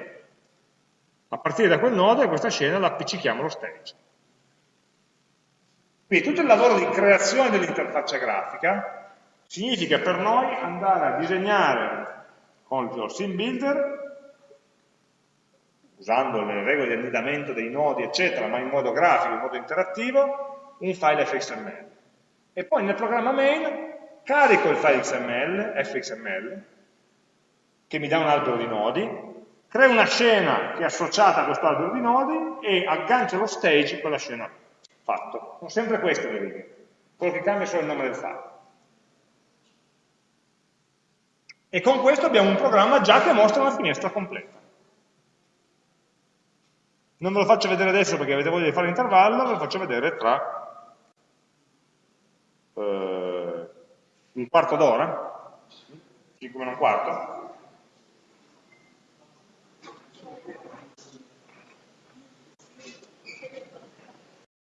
a partire da quel nodo e questa scena la appiccichiamo allo stage. Quindi tutto il lavoro di creazione dell'interfaccia grafica significa per noi andare a disegnare con il sim builder, usando le regole di annidamento dei nodi, eccetera, ma in modo grafico, in modo interattivo, un file fxml. E poi nel programma main carico il file XML, fxml, che mi dà un albero di nodi, creo una scena che è associata a questo albero di nodi e aggancio lo stage con la scena fatto. Sono sempre queste le righe, quello che cambia è solo il nome del file. E con questo abbiamo un programma già che mostra una finestra completa. Non ve lo faccio vedere adesso perché avete voglia di fare l'intervallo, ve lo faccio vedere tra eh, un quarto d'ora, 5 meno un quarto,